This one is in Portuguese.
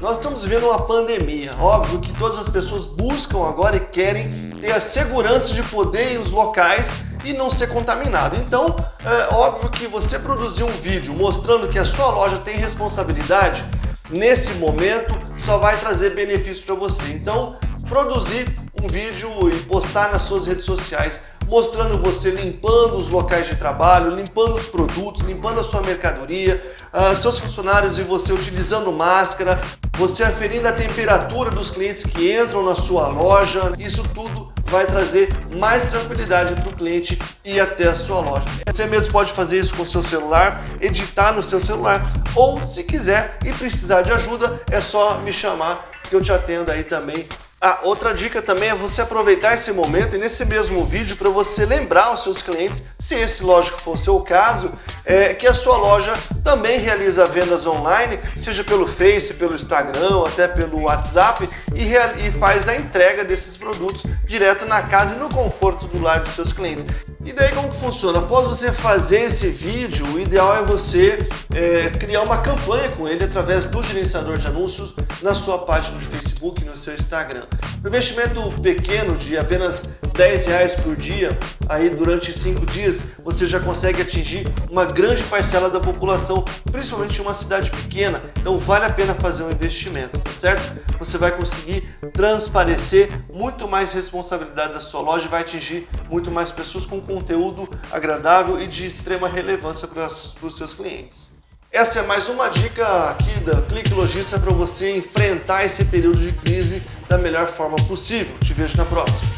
Nós estamos vivendo uma pandemia. Óbvio que todas as pessoas buscam agora e querem ter a segurança de poder ir nos locais e não ser contaminado. Então, é óbvio que você produzir um vídeo mostrando que a sua loja tem responsabilidade, nesse momento só vai trazer benefício para você. Então, produzir um vídeo e postar nas suas redes sociais mostrando você limpando os locais de trabalho, limpando os produtos, limpando a sua mercadoria, uh, seus funcionários e você utilizando máscara, você aferindo a temperatura dos clientes que entram na sua loja, isso tudo vai trazer mais tranquilidade para o cliente ir até a sua loja. Você mesmo pode fazer isso com o seu celular, editar no seu celular, ou se quiser e precisar de ajuda, é só me chamar que eu te atendo aí também ah, outra dica também é você aproveitar esse momento e nesse mesmo vídeo para você lembrar os seus clientes, se esse lógico for o seu caso, é, que a sua loja também realiza vendas online, seja pelo Face, pelo Instagram, até pelo WhatsApp e, e faz a entrega desses produtos direto na casa e no conforto do lar dos seus clientes. E daí como que funciona? Após você fazer esse vídeo, o ideal é você é, criar uma campanha com ele através do gerenciador de anúncios na sua página de Facebook no seu Instagram. Um investimento pequeno de apenas 10 reais por dia, aí durante 5 dias, você já consegue atingir uma grande parcela da população, principalmente em uma cidade pequena. Então vale a pena fazer um investimento, tá certo? Você vai conseguir transparecer muito mais responsabilidade da sua loja e vai atingir muito mais pessoas com conteúdo agradável e de extrema relevância para os seus clientes. Essa é mais uma dica aqui da Clique Logística para você enfrentar esse período de crise da melhor forma possível. Te vejo na próxima.